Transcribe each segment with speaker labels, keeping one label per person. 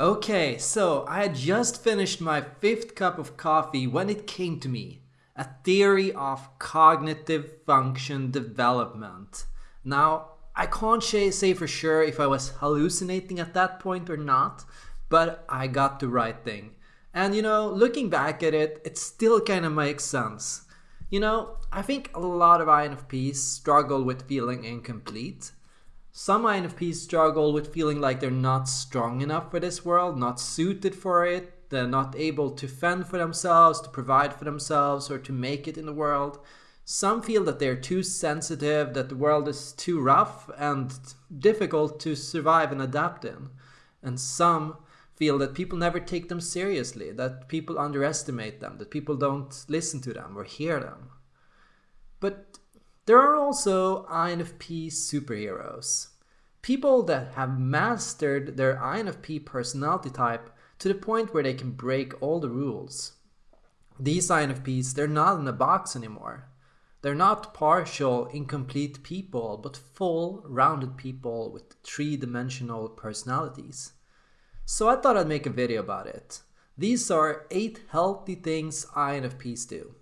Speaker 1: Okay, so I had just finished my fifth cup of coffee when it came to me. A theory of cognitive function development. Now, I can't say for sure if I was hallucinating at that point or not, but I got the right thing. And you know, looking back at it, it still kind of makes sense. You know, I think a lot of INFPs struggle with feeling incomplete some INFPs struggle with feeling like they're not strong enough for this world, not suited for it, they're not able to fend for themselves, to provide for themselves, or to make it in the world. Some feel that they're too sensitive, that the world is too rough and difficult to survive and adapt in. And some feel that people never take them seriously, that people underestimate them, that people don't listen to them or hear them. But there are also INFP superheroes. People that have mastered their INFP personality type to the point where they can break all the rules. These INFPs, they're not in a box anymore. They're not partial, incomplete people, but full, rounded people with three-dimensional personalities. So I thought I'd make a video about it. These are 8 healthy things INFPs do.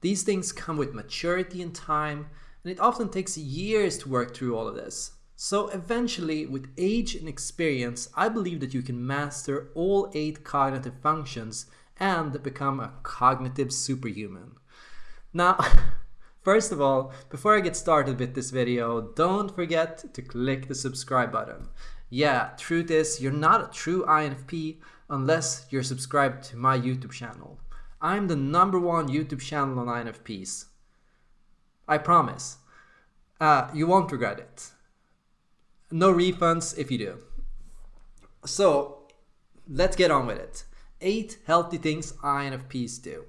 Speaker 1: These things come with maturity and time, and it often takes years to work through all of this. So eventually, with age and experience, I believe that you can master all eight cognitive functions and become a cognitive superhuman. Now, first of all, before I get started with this video, don't forget to click the subscribe button. Yeah, truth is, you're not a true INFP unless you're subscribed to my YouTube channel. I'm the number one YouTube channel on INFPs. I promise. Uh, you won't regret it. No refunds if you do. So let's get on with it. Eight healthy things INFPs do.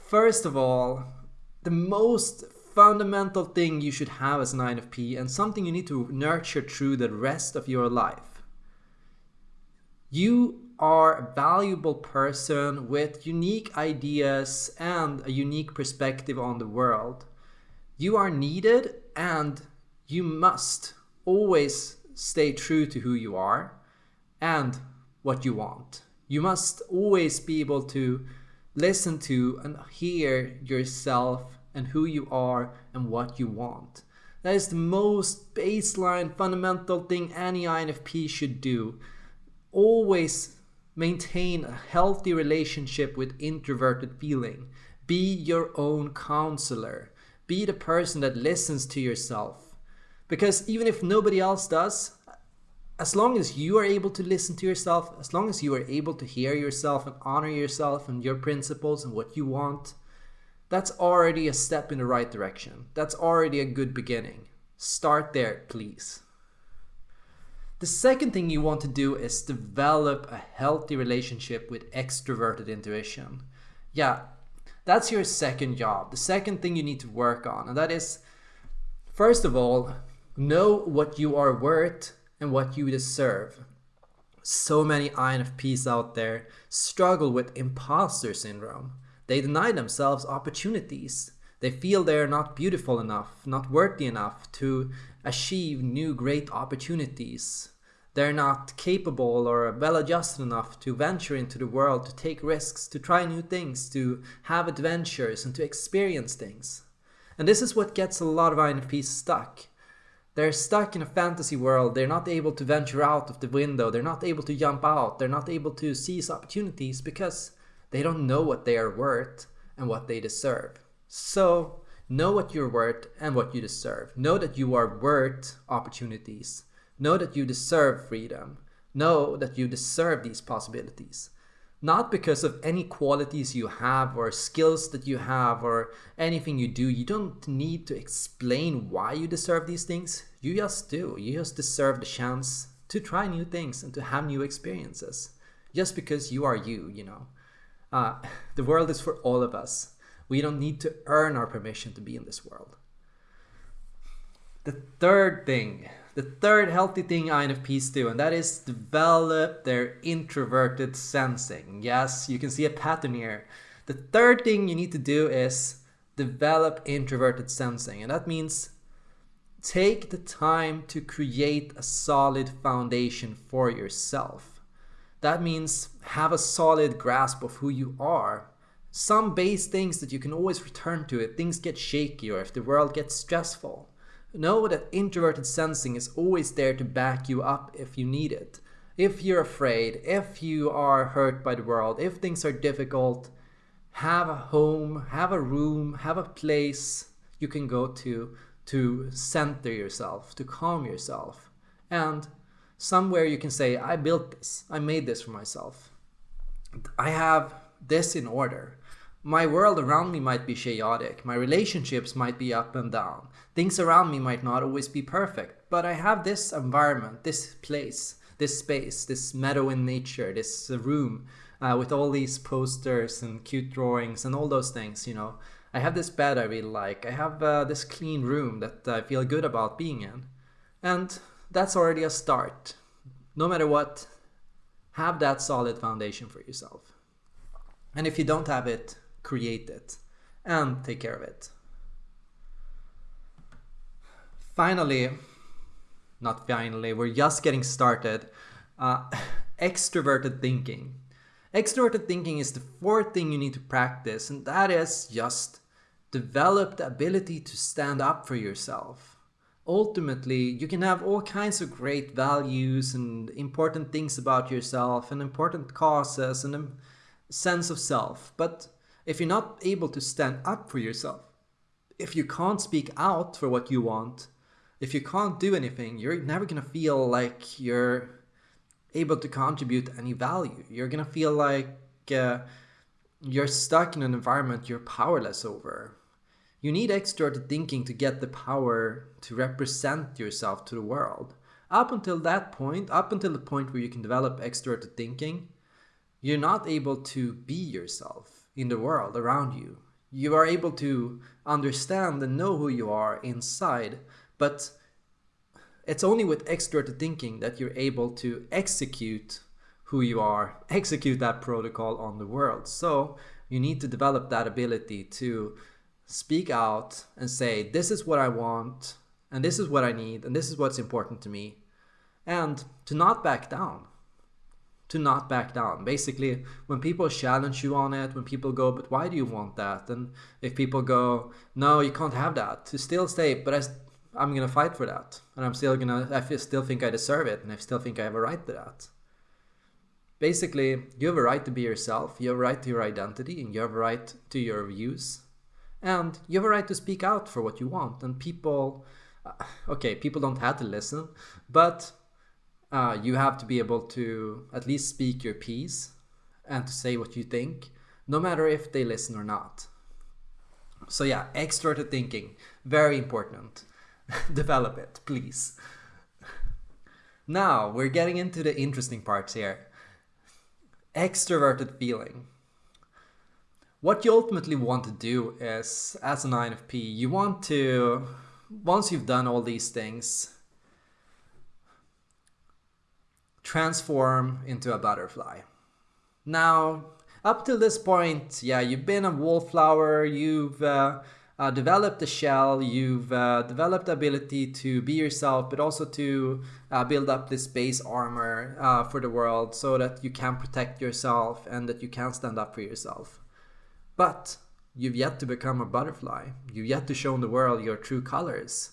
Speaker 1: First of all, the most fundamental thing you should have as an INFP and something you need to nurture through the rest of your life. You are a valuable person with unique ideas and a unique perspective on the world. You are needed and you must always stay true to who you are and what you want. You must always be able to listen to and hear yourself and who you are and what you want. That is the most baseline fundamental thing any INFP should do. Always maintain a healthy relationship with introverted feeling. Be your own counselor. Be the person that listens to yourself. Because even if nobody else does, as long as you are able to listen to yourself, as long as you are able to hear yourself and honor yourself and your principles and what you want, that's already a step in the right direction. That's already a good beginning. Start there, please. The second thing you want to do is develop a healthy relationship with extroverted intuition. Yeah, that's your second job, the second thing you need to work on. And that is, first of all, know what you are worth and what you deserve. So many INFPs out there struggle with imposter syndrome. They deny themselves opportunities. They feel they are not beautiful enough, not worthy enough to achieve new great opportunities they're not capable or well adjusted enough to venture into the world, to take risks, to try new things, to have adventures and to experience things. And this is what gets a lot of INFPs stuck. They're stuck in a fantasy world, they're not able to venture out of the window, they're not able to jump out, they're not able to seize opportunities because they don't know what they are worth and what they deserve. So, know what you're worth and what you deserve. Know that you are worth opportunities Know that you deserve freedom. Know that you deserve these possibilities. Not because of any qualities you have or skills that you have or anything you do. You don't need to explain why you deserve these things. You just do. You just deserve the chance to try new things and to have new experiences. Just because you are you, you know. Uh, the world is for all of us. We don't need to earn our permission to be in this world. The third thing the third healthy thing INFPs do, and that is develop their introverted sensing. Yes, you can see a pattern here. The third thing you need to do is develop introverted sensing, and that means take the time to create a solid foundation for yourself. That means have a solid grasp of who you are. Some base things that you can always return to if things get shaky or if the world gets stressful. Know that introverted sensing is always there to back you up if you need it. If you're afraid, if you are hurt by the world, if things are difficult, have a home, have a room, have a place you can go to to center yourself, to calm yourself. And somewhere you can say, I built this, I made this for myself. I have this in order. My world around me might be chaotic, my relationships might be up and down, things around me might not always be perfect, but I have this environment, this place, this space, this meadow in nature, this room uh, with all these posters and cute drawings and all those things, you know. I have this bed I really like, I have uh, this clean room that I feel good about being in. And that's already a start. No matter what, have that solid foundation for yourself. And if you don't have it, create it and take care of it. Finally, not finally, we're just getting started. Uh, extroverted thinking. Extroverted thinking is the fourth thing you need to practice, and that is just develop the ability to stand up for yourself. Ultimately, you can have all kinds of great values and important things about yourself and important causes and a sense of self, but if you're not able to stand up for yourself, if you can't speak out for what you want, if you can't do anything, you're never gonna feel like you're able to contribute any value. You're gonna feel like uh, you're stuck in an environment you're powerless over. You need extroverted thinking to get the power to represent yourself to the world. Up until that point, up until the point where you can develop extroverted thinking, you're not able to be yourself in the world around you. You are able to understand and know who you are inside, but it's only with extroverted thinking that you're able to execute who you are, execute that protocol on the world. So you need to develop that ability to speak out and say, this is what I want, and this is what I need, and this is what's important to me, and to not back down to not back down. Basically, when people challenge you on it, when people go, but why do you want that? And if people go, no, you can't have that, to still say, but I, I'm going to fight for that. And I'm still going to, I still think I deserve it. And I still think I have a right to that. Basically, you have a right to be yourself. You have a right to your identity and you have a right to your views. And you have a right to speak out for what you want. And people, uh, okay, people don't have to listen, but uh, you have to be able to at least speak your piece and to say what you think, no matter if they listen or not. So yeah, extroverted thinking, very important. Develop it, please. Now we're getting into the interesting parts here. Extroverted feeling. What you ultimately want to do is, as an INFP, you want to, once you've done all these things, transform into a butterfly. Now, up till this point, yeah, you've been a wallflower, you've uh, uh, developed a shell, you've uh, developed the ability to be yourself, but also to uh, build up this base armor uh, for the world so that you can protect yourself and that you can stand up for yourself. But you've yet to become a butterfly. You've yet to show the world your true colors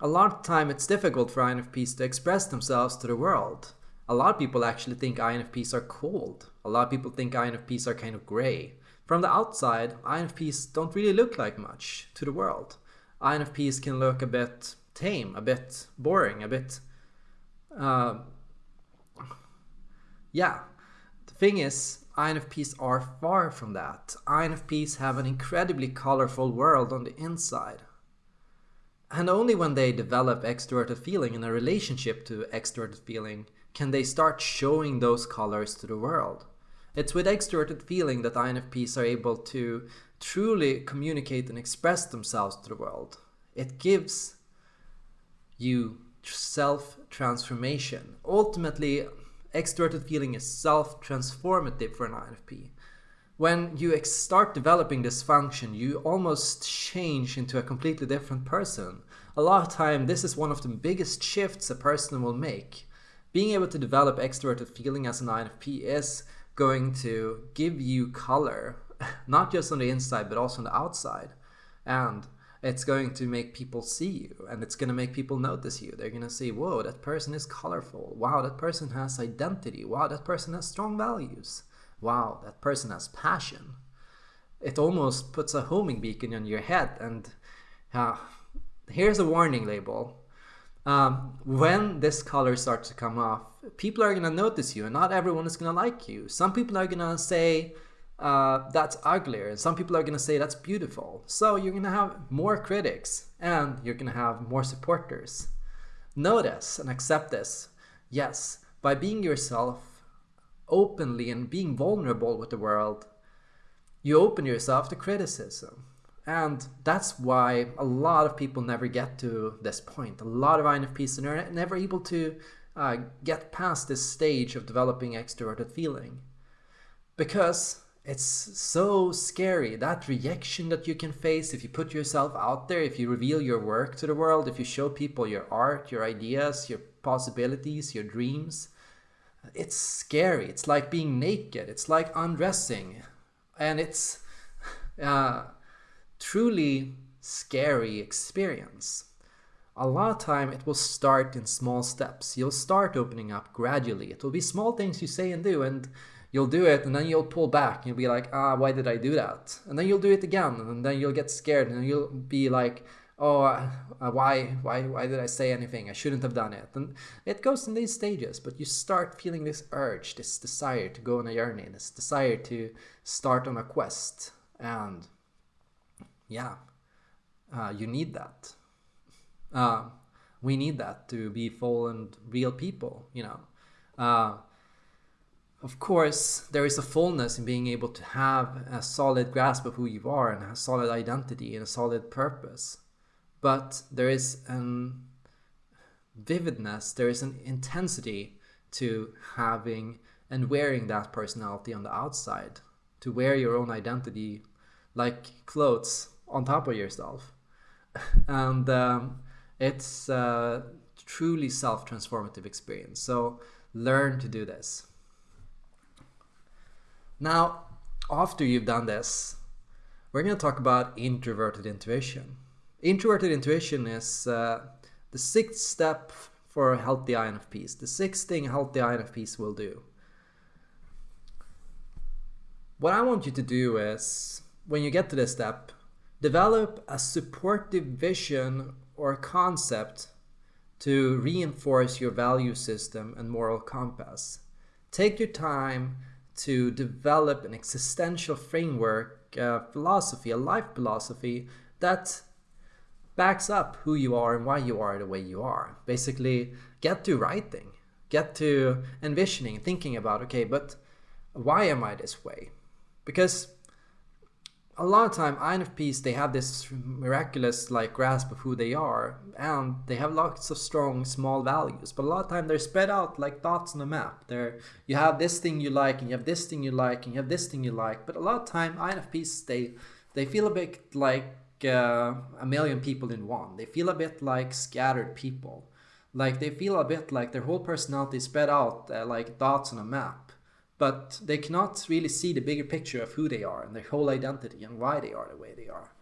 Speaker 1: a lot of time it's difficult for INFPs to express themselves to the world. A lot of people actually think INFPs are cold. A lot of people think INFPs are kind of gray. From the outside, INFPs don't really look like much to the world. INFPs can look a bit tame, a bit boring, a bit... Uh, yeah. The thing is, INFPs are far from that. INFPs have an incredibly colorful world on the inside. And only when they develop extroverted feeling in a relationship to extroverted feeling can they start showing those colors to the world. It's with extroverted feeling that INFPs are able to truly communicate and express themselves to the world. It gives you self-transformation. Ultimately, extroverted feeling is self-transformative for an INFP when you start developing this function, you almost change into a completely different person. A lot of time, this is one of the biggest shifts a person will make being able to develop extroverted feeling as an INFP is going to give you color, not just on the inside, but also on the outside. And it's going to make people see you and it's going to make people notice you. They're going to say, whoa, that person is colorful. Wow, that person has identity. Wow, that person has strong values. Wow, that person has passion. It almost puts a homing beacon on your head. And uh, here's a warning label. Um, when this color starts to come off, people are going to notice you and not everyone is going to like you. Some people are going to say, uh, that's uglier. And some people are going to say that's beautiful. So you're going to have more critics and you're going to have more supporters. Notice and accept this. Yes, by being yourself openly and being vulnerable with the world, you open yourself to criticism. And that's why a lot of people never get to this point. A lot of INFPs are never able to uh, get past this stage of developing extroverted feeling. Because it's so scary that rejection that you can face if you put yourself out there if you reveal your work to the world if you show people your art your ideas your possibilities your dreams it's scary. It's like being naked. It's like undressing. And it's uh, truly scary experience. A lot of time it will start in small steps. You'll start opening up gradually. It will be small things you say and do and you'll do it and then you'll pull back. You'll be like ah why did i do that? And then you'll do it again and then you'll get scared and you'll be like oh uh, why why why did i say anything? I shouldn't have done it. And it goes in these stages but you start feeling this urge this desire to go on a journey this desire to start on a quest. And yeah uh, you need that. Uh, we need that to be full and real people you know. Uh, of course, there is a fullness in being able to have a solid grasp of who you are and a solid identity and a solid purpose. But there is an vividness, there is an intensity to having and wearing that personality on the outside, to wear your own identity like clothes on top of yourself. and um, it's a truly self transformative experience. So learn to do this. Now, after you've done this, we're going to talk about introverted intuition. Introverted intuition is uh, the sixth step for healthy INFPs, the sixth thing healthy INFPs will do. What I want you to do is, when you get to this step, develop a supportive vision or concept to reinforce your value system and moral compass. Take your time to develop an existential framework, a philosophy, a life philosophy that backs up who you are and why you are the way you are. Basically, get to writing, get to envisioning, thinking about, okay, but why am I this way? Because a lot of time INFPs they have this miraculous like grasp of who they are and they have lots of strong small values but a lot of time they're spread out like dots on a map there you have this thing you like and you have this thing you like and you have this thing you like but a lot of time INFPs they they feel a bit like uh, a million people in one they feel a bit like scattered people like they feel a bit like their whole personality is spread out uh, like dots on a map but they cannot really see the bigger picture of who they are and their whole identity and why they are the way they are.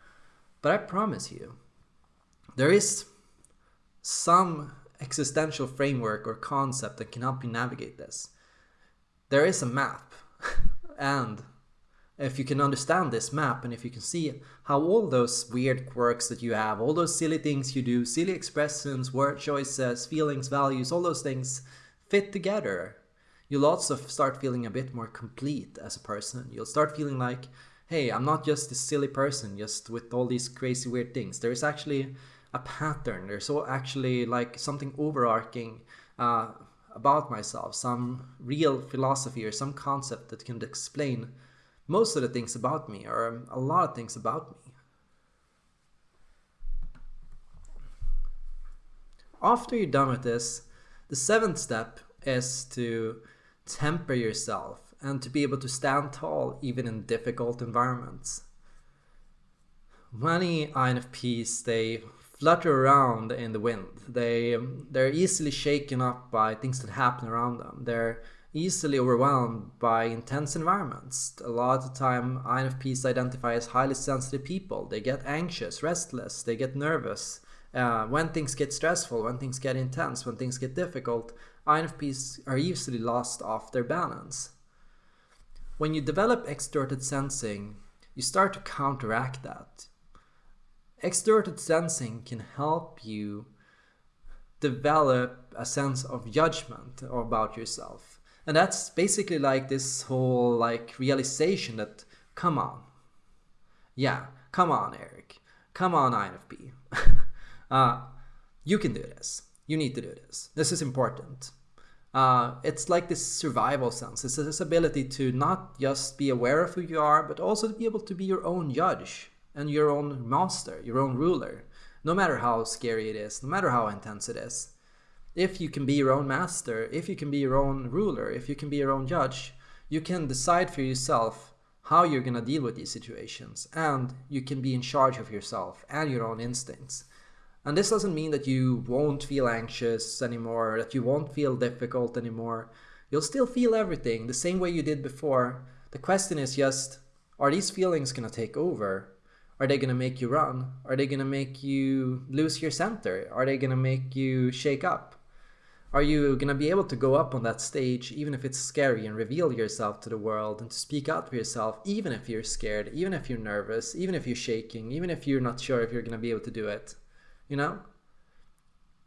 Speaker 1: But I promise you, there is some existential framework or concept that can help you navigate this. There is a map, and if you can understand this map and if you can see how all those weird quirks that you have, all those silly things you do, silly expressions, word choices, feelings, values, all those things fit together you'll also start feeling a bit more complete as a person. You'll start feeling like, hey, I'm not just this silly person just with all these crazy weird things. There is actually a pattern. There's actually like something overarching uh, about myself, some real philosophy or some concept that can explain most of the things about me or a lot of things about me. After you're done with this, the seventh step is to temper yourself and to be able to stand tall even in difficult environments. Many INFPs, they flutter around in the wind. They they're easily shaken up by things that happen around them. They're easily overwhelmed by intense environments. A lot of time, INFPs identify as highly sensitive people. They get anxious, restless, they get nervous. Uh, when things get stressful, when things get intense, when things get difficult, INFPs are easily lost off their balance. When you develop extroverted sensing, you start to counteract that. Extroverted sensing can help you develop a sense of judgment about yourself and that's basically like this whole like realization that come on. Yeah come on eric. Come on infp uh, you can do this. You need to do this. This is important. Uh, it's like this survival sense. It's this ability to not just be aware of who you are but also to be able to be your own judge and your own master your own ruler. No matter how scary it is no matter how intense it is if you can be your own master, if you can be your own ruler, if you can be your own judge, you can decide for yourself how you're going to deal with these situations and you can be in charge of yourself and your own instincts. And this doesn't mean that you won't feel anxious anymore, that you won't feel difficult anymore. You'll still feel everything the same way you did before. The question is just, are these feelings going to take over? Are they going to make you run? Are they going to make you lose your center? Are they going to make you shake up? Are you going to be able to go up on that stage, even if it's scary, and reveal yourself to the world and to speak out for yourself, even if you're scared, even if you're nervous, even if you're shaking, even if you're not sure if you're going to be able to do it? You know?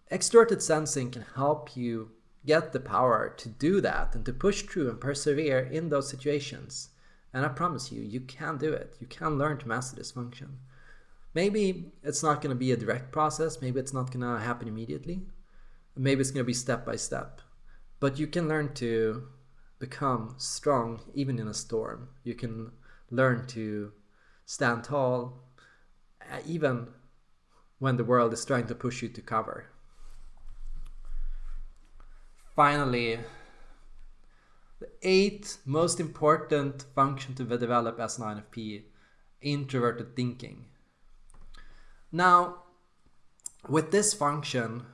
Speaker 1: Extroverted sensing can help you get the power to do that and to push through and persevere in those situations. And I promise you, you can do it. You can learn to master this function. Maybe it's not going to be a direct process. Maybe it's not going to happen immediately. Maybe it's going to be step by step. But you can learn to become strong even in a storm. You can learn to stand tall uh, even when the world is trying to push you to cover. Finally, the eighth most important function to develop as an INFP, introverted thinking. Now, with this function,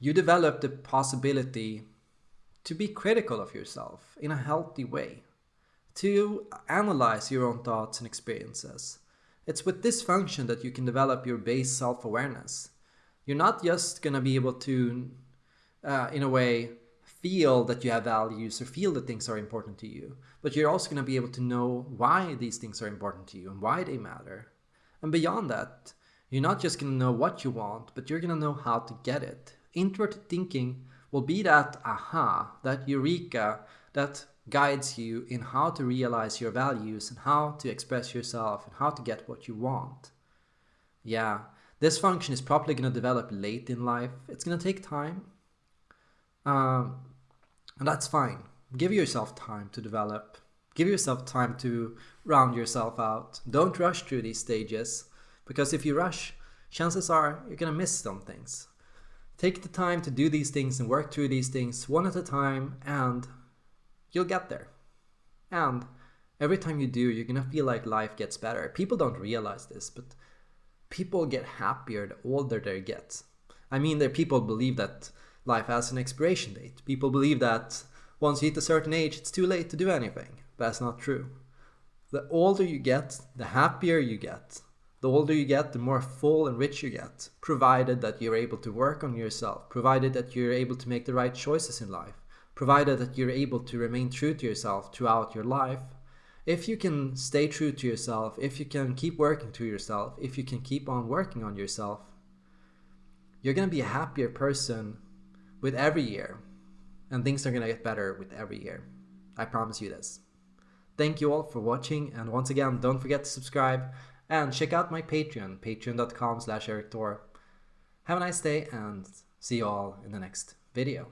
Speaker 1: you develop the possibility to be critical of yourself in a healthy way, to analyze your own thoughts and experiences. It's with this function that you can develop your base self-awareness. You're not just going to be able to, uh, in a way, feel that you have values or feel that things are important to you, but you're also going to be able to know why these things are important to you and why they matter. And beyond that, you're not just going to know what you want, but you're going to know how to get it introverted thinking will be that aha, that eureka that guides you in how to realize your values and how to express yourself and how to get what you want. Yeah, this function is probably going to develop late in life. It's going to take time. Um, and that's fine. Give yourself time to develop. Give yourself time to round yourself out. Don't rush through these stages because if you rush, chances are you're going to miss some things. Take the time to do these things and work through these things one at a time and you'll get there. And every time you do, you're gonna feel like life gets better. People don't realize this, but people get happier the older they get. I mean, there people believe that life has an expiration date. People believe that once you hit a certain age, it's too late to do anything. That's not true. The older you get, the happier you get. The older you get, the more full and rich you get, provided that you're able to work on yourself, provided that you're able to make the right choices in life, provided that you're able to remain true to yourself throughout your life. If you can stay true to yourself, if you can keep working to yourself, if you can keep on working on yourself, you're going to be a happier person with every year. And things are going to get better with every year. I promise you this. Thank you all for watching. And once again, don't forget to subscribe and check out my Patreon, patreon.com slash. Have a nice day and see you all in the next video.